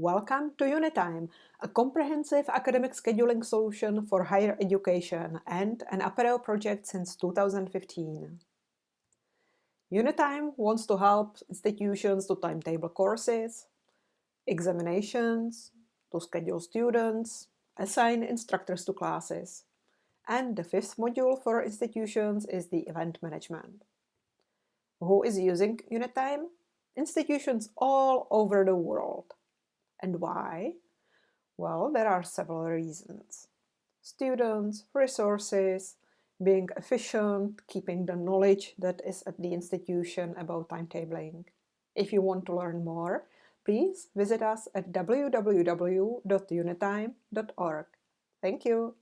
Welcome to Unitime, a comprehensive academic scheduling solution for higher education and an Apereo project since 2015. Unitime wants to help institutions to timetable courses, examinations, to schedule students, assign instructors to classes. And the fifth module for institutions is the event management. Who is using Unitime? Institutions all over the world. And why? Well, there are several reasons. Students, resources, being efficient, keeping the knowledge that is at the institution about timetabling. If you want to learn more, please visit us at www.unitime.org. Thank you.